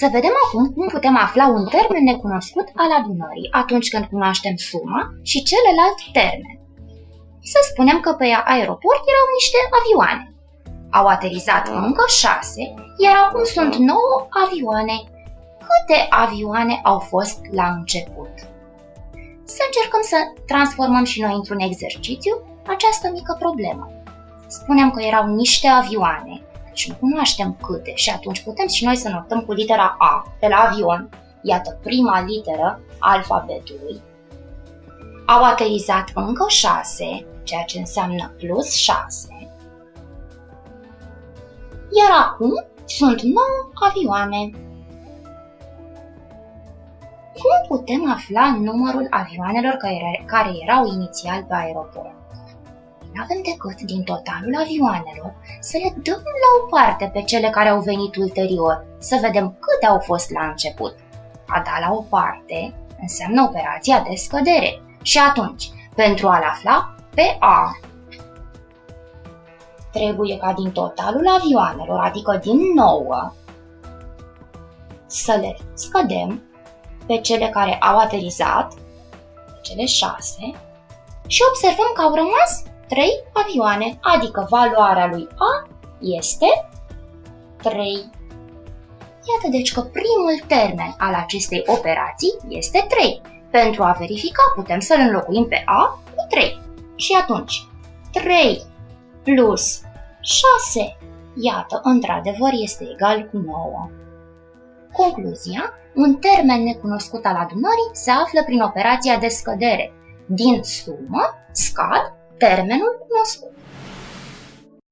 Să vedem acum cum putem afla un termen necunoscut al adunării atunci când cunoaștem suma și celălalt termen. Să spunem că pe aeroport erau niște avioane. Au aterizat încă șase, iar acum sunt nouă avioane. Câte avioane au fost la început? Să încercăm să transformăm și noi într-un exercițiu această mică problemă. Spunem că erau niște avioane și nu cunoaștem câte și atunci putem și noi să notăm cu litera A de la avion, iată prima literă a alfabetului. Au aterizat încă 6, ceea ce înseamnă plus 6. Iar acum sunt 9 avioane. Cum putem afla numărul avioanelor care erau inițial pe aeroport? Nu avem decât din totalul avioanelor să le dăm la o parte pe cele care au venit ulterior, să vedem câte au fost la început. A da la o parte înseamnă operația de scădere și atunci, pentru a-l afla pe A, trebuie ca din totalul avioanelor, adică din 9, să le scădem pe cele care au aterizat, pe cele 6, și observăm că au rămas 3 avioane, adică valoarea lui A este 3. Iată deci că primul termen al acestei operații este 3. Pentru a verifica putem să-l înlocuim pe A cu 3. Și atunci 3 plus 6, iată, într-adevăr este egal cu 9. Concluzia, un termen necunoscut al adunării se află prin operația de scădere. Din sumă scad Termenul nostru.